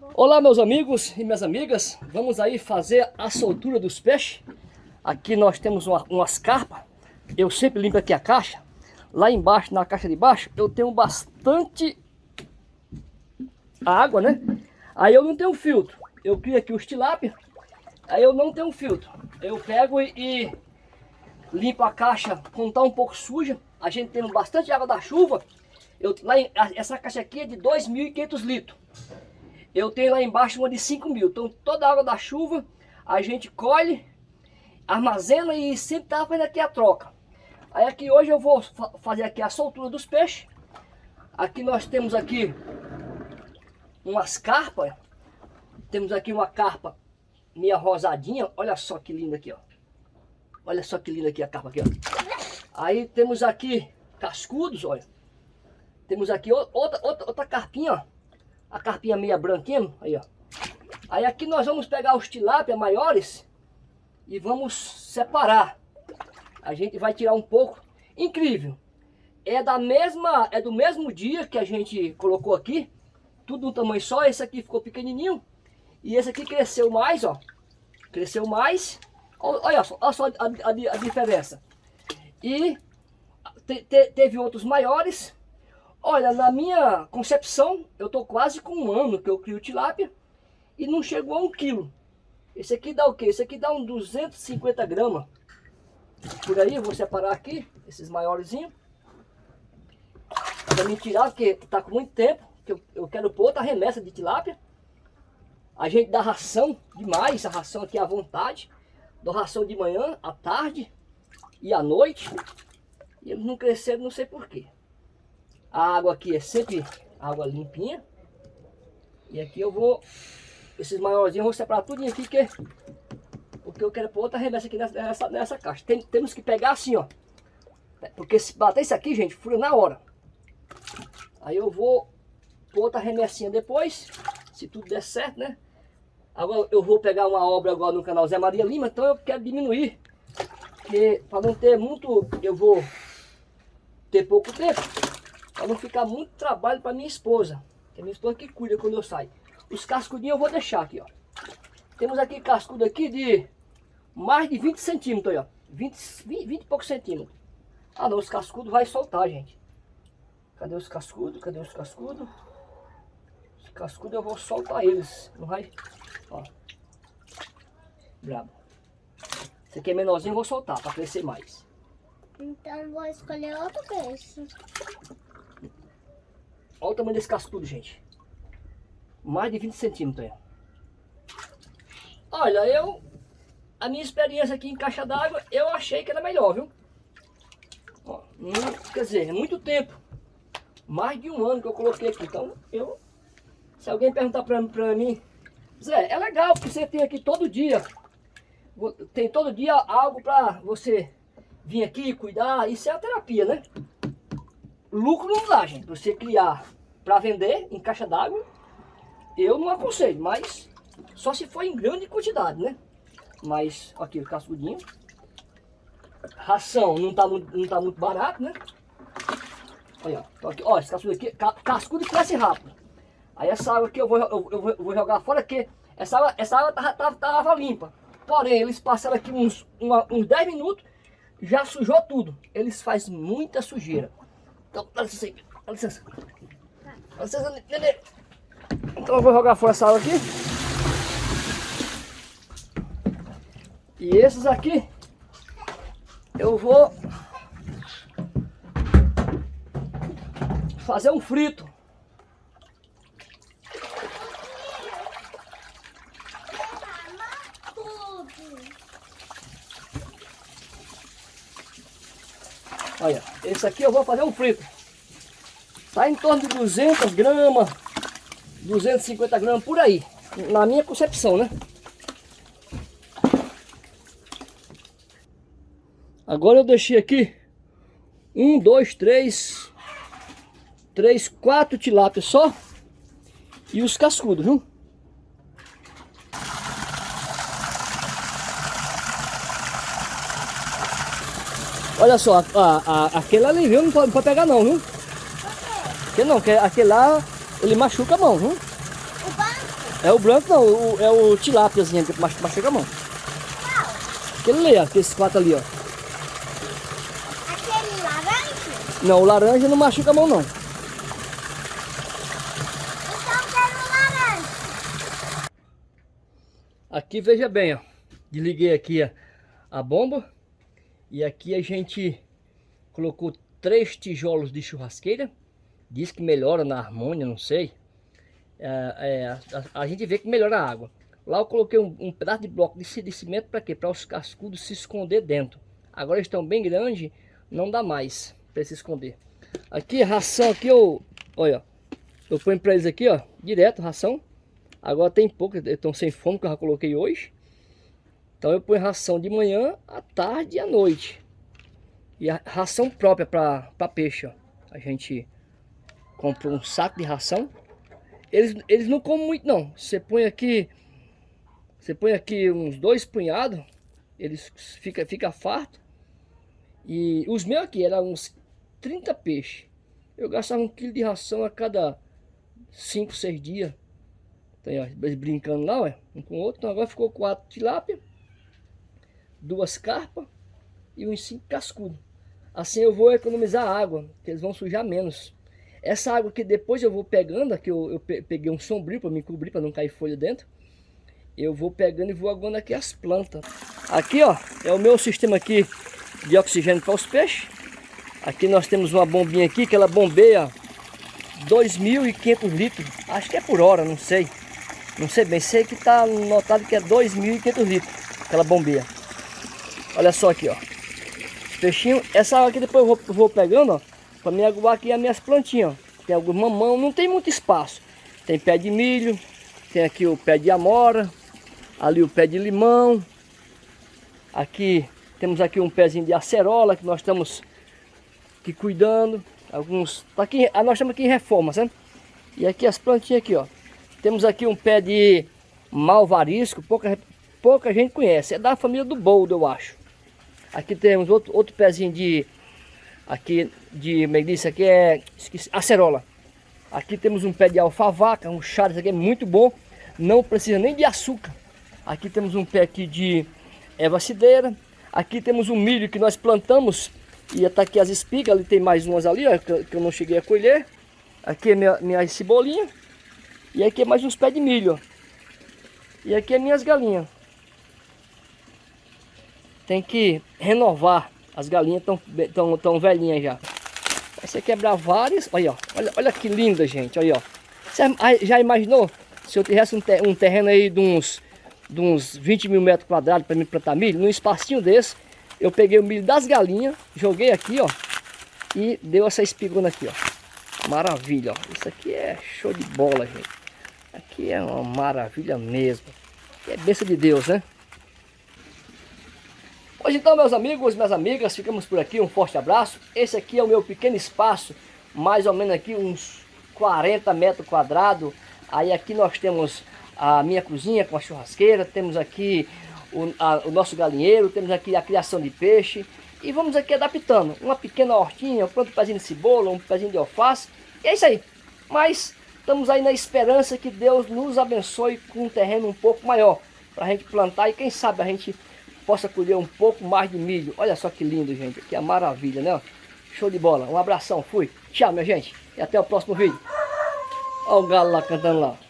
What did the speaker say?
Olá meus amigos e minhas amigas, vamos aí fazer a soltura dos peixes. Aqui nós temos uma, umas carpas, eu sempre limpo aqui a caixa. Lá embaixo, na caixa de baixo, eu tenho bastante água, né? Aí eu não tenho filtro, eu crio aqui os tilápia, aí eu não tenho filtro. Eu pego e, e limpo a caixa quando tá um pouco suja, a gente tem bastante água da chuva. Eu, lá essa caixa aqui é de 2.500 litros. Eu tenho lá embaixo uma de 5 mil. Então toda a água da chuva a gente colhe, armazena e sempre tá fazendo aqui a troca. Aí aqui hoje eu vou fa fazer aqui a soltura dos peixes. Aqui nós temos aqui umas carpas. Temos aqui uma carpa meia rosadinha. Olha só que linda aqui, ó. Olha só que linda aqui a carpa aqui, ó. Aí temos aqui cascudos, olha. Temos aqui outra, outra, outra carpinha, ó a carpinha meia branquinha, aí ó. Aí aqui nós vamos pegar os tilápia maiores e vamos separar. A gente vai tirar um pouco. Incrível. É da mesma, é do mesmo dia que a gente colocou aqui. Tudo um tamanho só. Esse aqui ficou pequenininho. E esse aqui cresceu mais, ó. Cresceu mais. Olha só, olha só a, a, a diferença. E te, te, teve outros maiores. Olha, na minha concepção, eu tô quase com um ano que eu crio tilápia e não chegou a um quilo. Esse aqui dá o quê? Esse aqui dá uns 250 gramas. Por aí, eu vou separar aqui, esses maiorzinhos. Pra me tirar, porque tá com muito tempo, que eu, eu quero pôr outra remessa de tilápia. A gente dá ração demais, a ração aqui à vontade. Dou ração de manhã, à tarde e à noite. E eles não cresceram, não sei porquê. A água aqui é sempre água limpinha. E aqui eu vou, esses maiorzinhos eu vou separar tudo aqui, que, porque eu quero pôr outra remessa aqui nessa, nessa caixa. Tem, temos que pegar assim, ó. Porque se bater isso aqui, gente, fura na hora. Aí eu vou pôr outra remessinha depois, se tudo der certo, né? Agora eu vou pegar uma obra agora no canal Zé Maria Lima, então eu quero diminuir. Porque para não ter muito, eu vou ter pouco tempo. Para não ficar muito trabalho para minha esposa. Que é minha esposa que cuida quando eu saio. Os cascudinhos eu vou deixar aqui, ó. Temos aqui cascudo aqui de mais de 20 centímetros, ó. 20, 20, 20 e poucos centímetros. Ah não, os cascudos vai soltar, gente. Cadê os cascudos? Cadê os cascudos? Os cascudos eu vou soltar eles. Não vai... Ó. Brabo. Esse aqui é menorzinho, eu vou soltar para crescer mais. Então vou escolher outro peixe. Olha o tamanho desse cascudo, gente. Mais de 20 centímetros. Olha, eu... A minha experiência aqui em caixa d'água, eu achei que era melhor, viu? Ó, quer dizer, é muito tempo. Mais de um ano que eu coloquei aqui. Então, eu... Se alguém perguntar pra, pra mim... Zé, é legal, porque você tem aqui todo dia. Tem todo dia algo pra você vir aqui, cuidar. Isso é a terapia, né? Lucro não dá, gente. Você criar para vender em caixa d'água, eu não aconselho, mas só se for em grande quantidade, né? Mas, aqui o cascudinho. Ração não tá, muito, não tá muito barato, né? Olha, ó, aqui, ó, esse cascudo aqui, cascudo cresce rápido. Aí essa água aqui eu vou, eu, eu eu vou jogar fora, porque essa água, essa água tava, tava, tava limpa. Porém, eles passaram aqui uns, uma, uns 10 minutos, já sujou tudo. Eles fazem muita sujeira. Então, dá licença aí. Dá licença. Dá licença, Nenê. Então eu vou jogar fora essa água aqui. E esses aqui, eu vou fazer um frito. Olha, esse aqui eu vou fazer um frito. Tá em torno de 200 gramas, 250 gramas por aí. Na minha concepção, né? Agora eu deixei aqui um, dois, três, três, quatro tilápias só e os cascudos, viu? Olha só, a, a, aquele ali, viu? Não pode, não pode pegar não, viu? Aquele não, aquele lá, ele machuca a mão, viu? O banco? É o branco não, o, é o tilápiazinho que machuca a mão. Aquele ali, ó, aqueles quatro ali, ó. Aquele laranja? Não, o laranja não machuca a mão não. Então eu quero laranja. Aqui, veja bem, ó. Desliguei aqui a bomba. E aqui a gente colocou três tijolos de churrasqueira. Diz que melhora na harmônia, não sei. É, é, a, a, gente vê que melhora a água. Lá eu coloquei um, um pedaço de bloco de, de cimento para quê? Para os cascudos se esconder dentro. Agora eles estão bem grandes, não dá mais para se esconder. Aqui, ração aqui, eu, olha, eu ponho para eles aqui, ó, direto, ração. Agora tem pouco, estão sem fome que eu já coloquei hoje. Então eu ponho ração de manhã, à tarde e à noite. E a ração própria para peixe, ó. A gente comprou um saco de ração. Eles, eles não comem muito não. Você põe aqui, você põe aqui uns dois punhados, eles fica fica farto. E os meus aqui eram uns 30 peixes. Eu gastava um quilo de ração a cada 5, 6 dias. Então, brincando lá, ó, um com o outro. Então agora ficou quatro tilápia, duas carpas e uns cinco cascudos. Assim eu vou economizar água, que eles vão sujar menos. Essa água que depois eu vou pegando, aqui eu, eu peguei um sombrio para me cobrir, para não cair folha dentro. Eu vou pegando e vou aguando aqui as plantas. Aqui ó, é o meu sistema aqui de oxigênio para os peixes. Aqui nós temos uma bombinha aqui que ela bombeia 2.500 litros. Acho que é por hora, não sei. Não sei bem, sei que está notado que é 2.500 litros aquela bombeia. Olha só aqui, ó. Peixinho, essa água aqui depois eu vou, vou pegando, ó, para me aguar aqui as minhas plantinhas, ó. Tem alguns mamão, não tem muito espaço. Tem pé de milho, tem aqui o pé de amora, ali o pé de limão. Aqui temos aqui um pezinho de acerola que nós estamos aqui cuidando. Alguns, tá aqui, nós estamos aqui em reforma, sabe? E aqui as plantinhas aqui, ó. Temos aqui um pé de malvarisco, pouca, pouca gente conhece. É da família do boldo, eu acho. Aqui temos outro, outro pezinho de... Aqui de, disse? Aqui é esqueci, acerola. Aqui temos um pé de alfavaca, um chá, isso aqui é muito bom. Não precisa nem de açúcar. Aqui temos um pé aqui de erva cideira. Aqui temos um milho que nós plantamos. E está aqui as espigas, ali tem mais umas ali, ó, que, eu não cheguei a colher. Aqui é minha, minha cebolinha. E aqui é mais uns pés de milho, ó. E aqui é minhas galinhas tem que renovar. As galinhas estão tão, tão velhinhas já. Aí você quebrar várias. Olha, olha, olha que linda, gente. Olha. Você já imaginou se eu tivesse um, ter, terreno aí de uns, de uns 20 mil metros quadrados para me plantar milho? Num espacinho desse, eu peguei o milho das galinhas, joguei aqui, ó. E deu essa espigona aqui, ó. Maravilha, ó. Isso aqui é show de bola, gente. Aqui é uma maravilha mesmo. É bênção de Deus, né? Hoje então, meus amigos, minhas amigas, ficamos por aqui. Um forte abraço. Esse aqui é o meu pequeno espaço, mais ou menos aqui uns 40 metros quadrados. Aí aqui nós temos a minha cozinha com a churrasqueira, temos aqui o, a, o nosso galinheiro, temos aqui a criação de peixe. E vamos aqui adaptando. Uma pequena hortinha, um pezinho de cebola, um pezinho de alface. E é isso aí. Mas estamos aí na esperança que Deus nos abençoe com um terreno um pouco maior. Para a gente plantar e quem sabe a gente possa colher um pouco mais de milho. Olha só que lindo, gente. Que é maravilha, né? Show de bola. Um abração. Fui. Tchau, minha gente. E até o próximo vídeo. Olha o galo lá cantando lá.